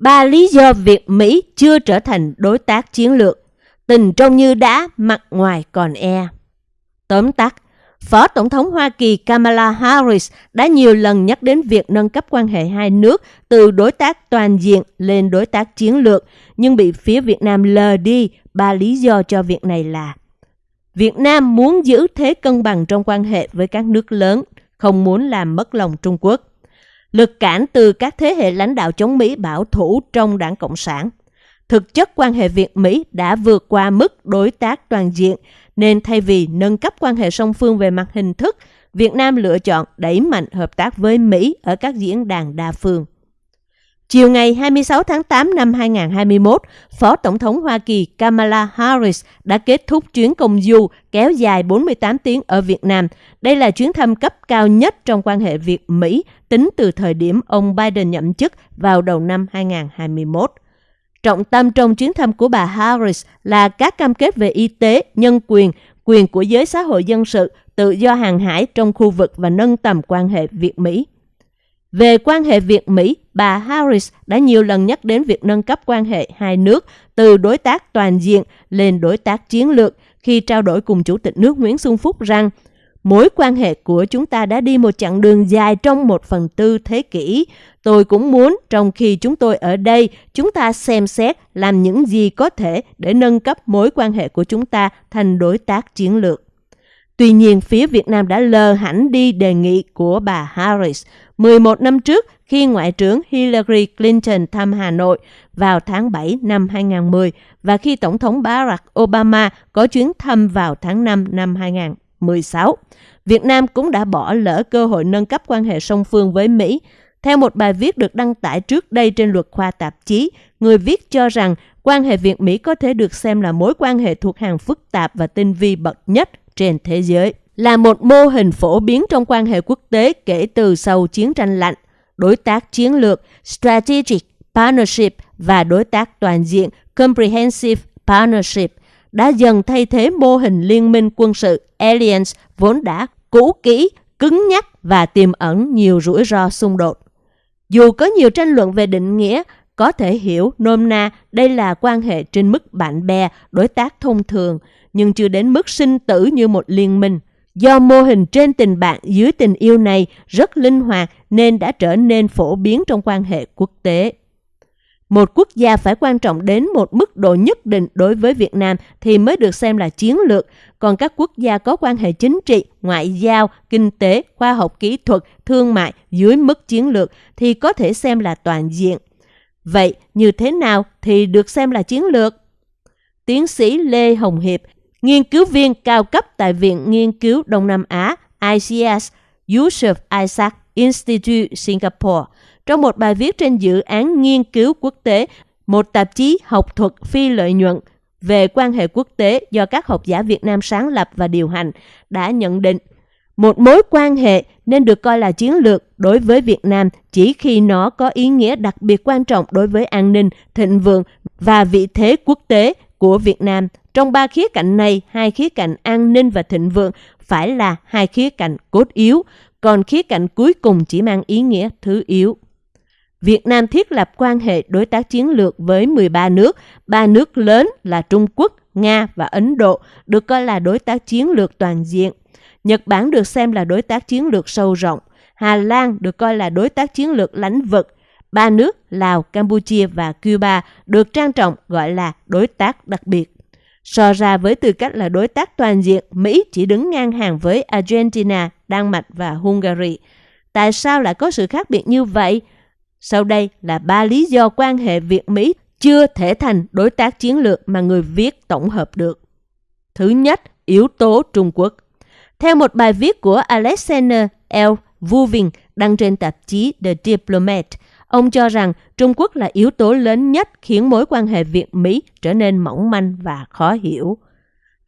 Ba lý do việc Mỹ chưa trở thành đối tác chiến lược. Tình trông như đá, mặt ngoài còn e. Tóm tắt, Phó Tổng thống Hoa Kỳ Kamala Harris đã nhiều lần nhắc đến việc nâng cấp quan hệ hai nước từ đối tác toàn diện lên đối tác chiến lược, nhưng bị phía Việt Nam lờ đi. Ba lý do cho việc này là Việt Nam muốn giữ thế cân bằng trong quan hệ với các nước lớn, không muốn làm mất lòng Trung Quốc. Lực cản từ các thế hệ lãnh đạo chống Mỹ bảo thủ trong đảng Cộng sản. Thực chất quan hệ Việt-Mỹ đã vượt qua mức đối tác toàn diện, nên thay vì nâng cấp quan hệ song phương về mặt hình thức, Việt Nam lựa chọn đẩy mạnh hợp tác với Mỹ ở các diễn đàn đa phương. Chiều ngày 26 tháng 8 năm 2021, Phó Tổng thống Hoa Kỳ Kamala Harris đã kết thúc chuyến công du kéo dài 48 tiếng ở Việt Nam. Đây là chuyến thăm cấp cao nhất trong quan hệ Việt-Mỹ tính từ thời điểm ông Biden nhậm chức vào đầu năm 2021. Trọng tâm trong chuyến thăm của bà Harris là các cam kết về y tế, nhân quyền, quyền của giới xã hội dân sự, tự do hàng hải trong khu vực và nâng tầm quan hệ Việt-Mỹ. Về quan hệ Việt-Mỹ, bà Harris đã nhiều lần nhắc đến việc nâng cấp quan hệ hai nước từ đối tác toàn diện lên đối tác chiến lược khi trao đổi cùng Chủ tịch nước Nguyễn Xuân Phúc rằng mối quan hệ của chúng ta đã đi một chặng đường dài trong một phần tư thế kỷ. Tôi cũng muốn trong khi chúng tôi ở đây, chúng ta xem xét làm những gì có thể để nâng cấp mối quan hệ của chúng ta thành đối tác chiến lược. Tuy nhiên, phía Việt Nam đã lờ hẳn đi đề nghị của bà Harris 11 năm trước khi Ngoại trưởng Hillary Clinton thăm Hà Nội vào tháng 7 năm 2010 và khi Tổng thống Barack Obama có chuyến thăm vào tháng 5 năm 2016. Việt Nam cũng đã bỏ lỡ cơ hội nâng cấp quan hệ song phương với Mỹ. Theo một bài viết được đăng tải trước đây trên luật khoa tạp chí, người viết cho rằng quan hệ Việt-Mỹ có thể được xem là mối quan hệ thuộc hàng phức tạp và tinh vi bậc nhất trên thế giới là một mô hình phổ biến trong quan hệ quốc tế kể từ sau chiến tranh lạnh, đối tác chiến lược Strategic Partnership và đối tác toàn diện Comprehensive Partnership đã dần thay thế mô hình liên minh quân sự Alliance vốn đã cũ kỹ, cứng nhắc và tiềm ẩn nhiều rủi ro xung đột. Dù có nhiều tranh luận về định nghĩa, có thể hiểu nôm na đây là quan hệ trên mức bạn bè, đối tác thông thường, nhưng chưa đến mức sinh tử như một liên minh. Do mô hình trên tình bạn dưới tình yêu này rất linh hoạt nên đã trở nên phổ biến trong quan hệ quốc tế. Một quốc gia phải quan trọng đến một mức độ nhất định đối với Việt Nam thì mới được xem là chiến lược, còn các quốc gia có quan hệ chính trị, ngoại giao, kinh tế, khoa học kỹ thuật, thương mại dưới mức chiến lược thì có thể xem là toàn diện. Vậy như thế nào thì được xem là chiến lược? Tiến sĩ Lê Hồng Hiệp, nghiên cứu viên cao cấp tại Viện Nghiên cứu Đông Nam Á ICS Yusuf Isaac Institute Singapore trong một bài viết trên dự án nghiên cứu quốc tế, một tạp chí học thuật phi lợi nhuận về quan hệ quốc tế do các học giả Việt Nam sáng lập và điều hành đã nhận định một mối quan hệ nên được coi là chiến lược đối với Việt Nam chỉ khi nó có ý nghĩa đặc biệt quan trọng đối với an ninh, thịnh vượng và vị thế quốc tế của Việt Nam. Trong ba khía cạnh này, hai khía cạnh an ninh và thịnh vượng phải là hai khía cạnh cốt yếu, còn khía cạnh cuối cùng chỉ mang ý nghĩa thứ yếu. Việt Nam thiết lập quan hệ đối tác chiến lược với 13 nước, ba nước lớn là Trung Quốc, Nga và Ấn Độ được coi là đối tác chiến lược toàn diện. Nhật Bản được xem là đối tác chiến lược sâu rộng. Hà Lan được coi là đối tác chiến lược lãnh vực. Ba nước Lào, Campuchia và Cuba được trang trọng gọi là đối tác đặc biệt. So ra với tư cách là đối tác toàn diện, Mỹ chỉ đứng ngang hàng với Argentina, Đan Mạch và Hungary. Tại sao lại có sự khác biệt như vậy? Sau đây là ba lý do quan hệ Việt-Mỹ chưa thể thành đối tác chiến lược mà người viết tổng hợp được. Thứ nhất, yếu tố Trung Quốc. Theo một bài viết của Alexander L. Vuvin đăng trên tạp chí The Diplomat, ông cho rằng Trung Quốc là yếu tố lớn nhất khiến mối quan hệ Việt-Mỹ trở nên mỏng manh và khó hiểu.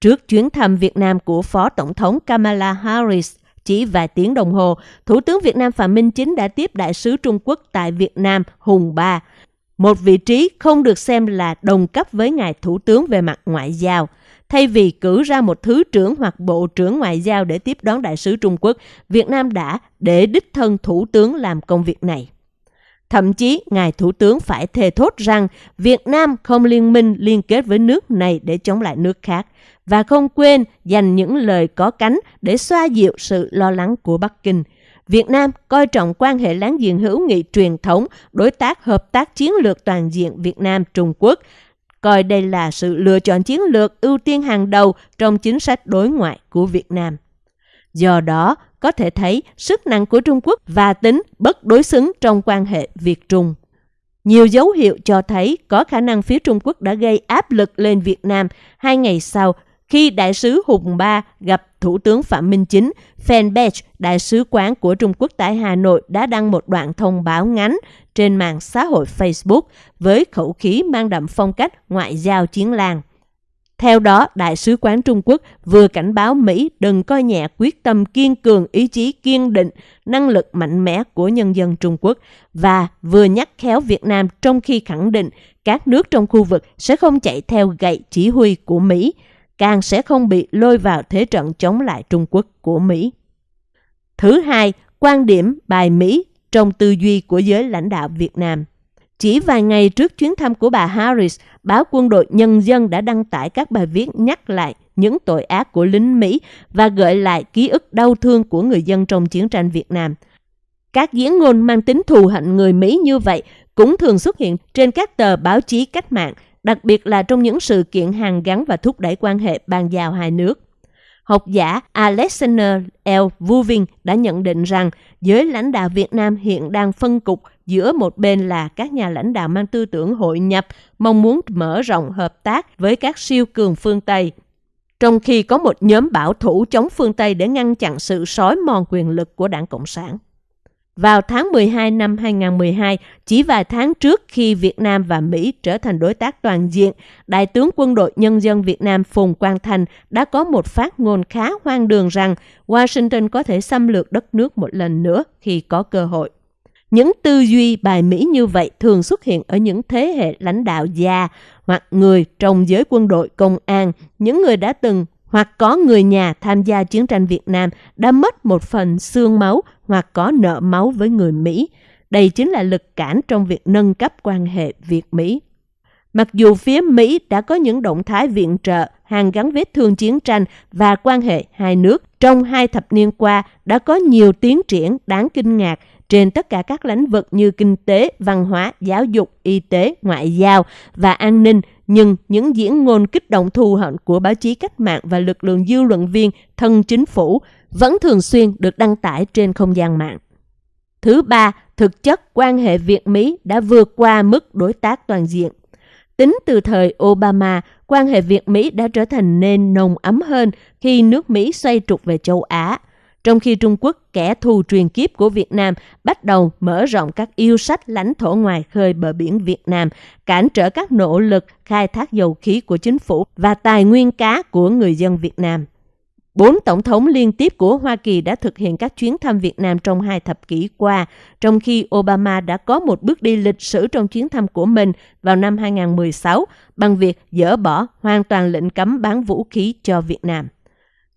Trước chuyến thăm Việt Nam của Phó Tổng thống Kamala Harris, chỉ vài tiếng đồng hồ, Thủ tướng Việt Nam Phạm Minh Chính đã tiếp đại sứ Trung Quốc tại Việt Nam Hùng Ba, một vị trí không được xem là đồng cấp với ngài Thủ tướng về mặt ngoại giao. Thay vì cử ra một thứ trưởng hoặc bộ trưởng ngoại giao để tiếp đón đại sứ Trung Quốc, Việt Nam đã để đích thân thủ tướng làm công việc này. Thậm chí, Ngài Thủ tướng phải thề thốt rằng Việt Nam không liên minh liên kết với nước này để chống lại nước khác và không quên dành những lời có cánh để xoa dịu sự lo lắng của Bắc Kinh. Việt Nam coi trọng quan hệ láng giềng hữu nghị truyền thống, đối tác hợp tác chiến lược toàn diện Việt Nam-Trung Quốc, coi đây là sự lựa chọn chiến lược ưu tiên hàng đầu trong chính sách đối ngoại của Việt Nam. Do đó, có thể thấy sức nặng của Trung Quốc và tính bất đối xứng trong quan hệ Việt-Trung. Nhiều dấu hiệu cho thấy có khả năng phía Trung Quốc đã gây áp lực lên Việt Nam hai ngày sau khi đại sứ Hùng Ba gặp Thủ tướng Phạm Minh Chính, fanpage Đại sứ quán của Trung Quốc tại Hà Nội đã đăng một đoạn thông báo ngắn trên mạng xã hội Facebook với khẩu khí mang đậm phong cách ngoại giao chiến làng. Theo đó, Đại sứ quán Trung Quốc vừa cảnh báo Mỹ đừng coi nhẹ quyết tâm kiên cường, ý chí kiên định, năng lực mạnh mẽ của nhân dân Trung Quốc và vừa nhắc khéo Việt Nam trong khi khẳng định các nước trong khu vực sẽ không chạy theo gậy chỉ huy của Mỹ, càng sẽ không bị lôi vào thế trận chống lại Trung Quốc của Mỹ. Thứ hai, quan điểm bài Mỹ trong tư duy của giới lãnh đạo Việt Nam. Chỉ vài ngày trước chuyến thăm của bà Harris, báo Quân đội Nhân dân đã đăng tải các bài viết nhắc lại những tội ác của lính Mỹ và gợi lại ký ức đau thương của người dân trong chiến tranh Việt Nam. Các diễn ngôn mang tính thù hận người Mỹ như vậy cũng thường xuất hiện trên các tờ báo chí cách mạng, đặc biệt là trong những sự kiện hàng gắn và thúc đẩy quan hệ bàn giao hai nước. Học giả Alexander L. Vuving đã nhận định rằng giới lãnh đạo Việt Nam hiện đang phân cục giữa một bên là các nhà lãnh đạo mang tư tưởng hội nhập, mong muốn mở rộng hợp tác với các siêu cường phương Tây, trong khi có một nhóm bảo thủ chống phương Tây để ngăn chặn sự sói mòn quyền lực của đảng Cộng sản. Vào tháng 12 năm 2012, chỉ vài tháng trước khi Việt Nam và Mỹ trở thành đối tác toàn diện, Đại tướng Quân đội Nhân dân Việt Nam Phùng Quang Thành đã có một phát ngôn khá hoang đường rằng Washington có thể xâm lược đất nước một lần nữa khi có cơ hội. Những tư duy bài Mỹ như vậy thường xuất hiện ở những thế hệ lãnh đạo già hoặc người trong giới quân đội công an, những người đã từng hoặc có người nhà tham gia chiến tranh Việt Nam đã mất một phần xương máu hoặc có nợ máu với người Mỹ. Đây chính là lực cản trong việc nâng cấp quan hệ Việt-Mỹ. Mặc dù phía Mỹ đã có những động thái viện trợ, hàng gắn vết thương chiến tranh và quan hệ hai nước trong hai thập niên qua đã có nhiều tiến triển đáng kinh ngạc trên tất cả các lĩnh vực như kinh tế, văn hóa, giáo dục, y tế, ngoại giao và an ninh, nhưng những diễn ngôn kích động thù hận của báo chí cách mạng và lực lượng dư luận viên thân chính phủ vẫn thường xuyên được đăng tải trên không gian mạng. Thứ ba, thực chất quan hệ Việt-Mỹ đã vượt qua mức đối tác toàn diện. Tính từ thời Obama, quan hệ Việt-Mỹ đã trở thành nên nồng ấm hơn khi nước Mỹ xoay trục về châu Á – trong khi Trung Quốc, kẻ thù truyền kiếp của Việt Nam, bắt đầu mở rộng các yêu sách lãnh thổ ngoài khơi bờ biển Việt Nam, cản trở các nỗ lực khai thác dầu khí của chính phủ và tài nguyên cá của người dân Việt Nam. Bốn tổng thống liên tiếp của Hoa Kỳ đã thực hiện các chuyến thăm Việt Nam trong hai thập kỷ qua, trong khi Obama đã có một bước đi lịch sử trong chuyến thăm của mình vào năm 2016 bằng việc dỡ bỏ hoàn toàn lệnh cấm bán vũ khí cho Việt Nam.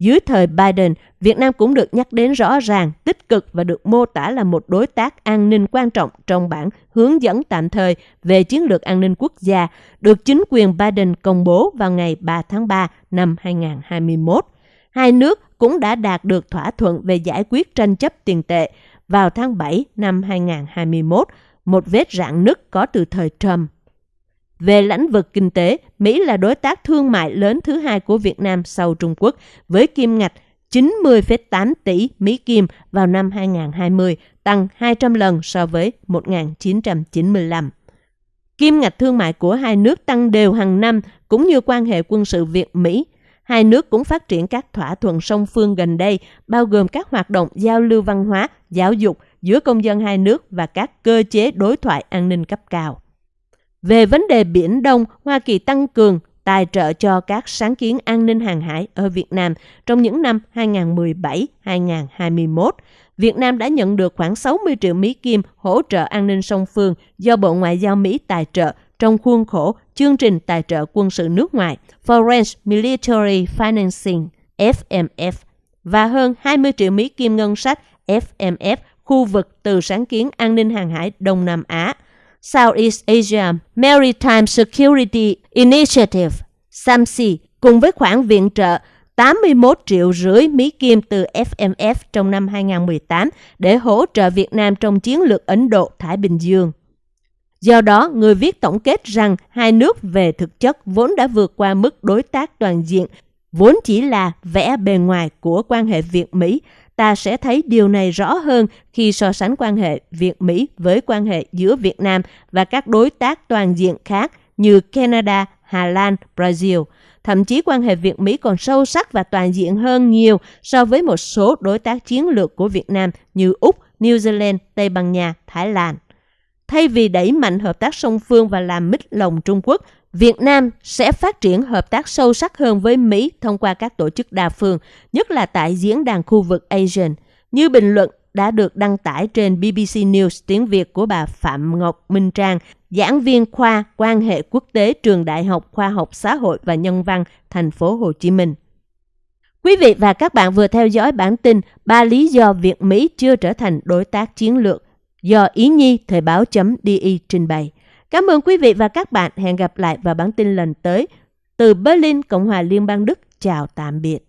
Dưới thời Biden, Việt Nam cũng được nhắc đến rõ ràng, tích cực và được mô tả là một đối tác an ninh quan trọng trong bản hướng dẫn tạm thời về chiến lược an ninh quốc gia, được chính quyền Biden công bố vào ngày 3 tháng 3 năm 2021. Hai nước cũng đã đạt được thỏa thuận về giải quyết tranh chấp tiền tệ vào tháng 7 năm 2021, một vết rạn nứt có từ thời Trump. Về lĩnh vực kinh tế, Mỹ là đối tác thương mại lớn thứ hai của Việt Nam sau Trung Quốc với kim ngạch 90,8 tỷ Mỹ Kim vào năm 2020, tăng 200 lần so với 1995. Kim ngạch thương mại của hai nước tăng đều hàng năm cũng như quan hệ quân sự Việt-Mỹ. Hai nước cũng phát triển các thỏa thuận song phương gần đây, bao gồm các hoạt động giao lưu văn hóa, giáo dục giữa công dân hai nước và các cơ chế đối thoại an ninh cấp cao. Về vấn đề Biển Đông, Hoa Kỳ tăng cường tài trợ cho các sáng kiến an ninh hàng hải ở Việt Nam trong những năm 2017-2021. Việt Nam đã nhận được khoảng 60 triệu Mỹ Kim hỗ trợ an ninh song phương do Bộ Ngoại giao Mỹ tài trợ trong khuôn khổ chương trình tài trợ quân sự nước ngoài Foreign Military Financing FMF và hơn 20 triệu Mỹ Kim ngân sách FMF khu vực từ sáng kiến an ninh hàng hải Đông Nam Á, Southeast Asia Maritime Security Initiative, SAMSI, cùng với khoản viện trợ 81 triệu rưỡi Mỹ Kim từ FMF trong năm 2018 để hỗ trợ Việt Nam trong chiến lược Ấn Độ-Thái Bình Dương. Do đó, người viết tổng kết rằng hai nước về thực chất vốn đã vượt qua mức đối tác toàn diện, vốn chỉ là vẻ bề ngoài của quan hệ Việt-Mỹ. Ta sẽ thấy điều này rõ hơn khi so sánh quan hệ Việt-Mỹ với quan hệ giữa Việt Nam và các đối tác toàn diện khác như Canada, Hà Lan, Brazil. Thậm chí quan hệ Việt-Mỹ còn sâu sắc và toàn diện hơn nhiều so với một số đối tác chiến lược của Việt Nam như Úc, New Zealand, Tây Ban Nha, Thái Lan. Thay vì đẩy mạnh hợp tác song phương và làm mít lòng Trung Quốc, Việt Nam sẽ phát triển hợp tác sâu sắc hơn với Mỹ thông qua các tổ chức đa phương, nhất là tại diễn đàn khu vực ASEAN. Như bình luận đã được đăng tải trên BBC News tiếng Việt của bà Phạm Ngọc Minh Trang, giảng viên khoa quan hệ quốc tế trường Đại học Khoa học Xã hội và Nhân văn thành phố Hồ Chí Minh. Quý vị và các bạn vừa theo dõi bản tin ba lý do Việt Mỹ chưa trở thành đối tác chiến lược do Ý Nhi Thời báo.di trình bày. Cảm ơn quý vị và các bạn. Hẹn gặp lại vào bản tin lần tới. Từ Berlin, Cộng hòa Liên bang Đức. Chào tạm biệt.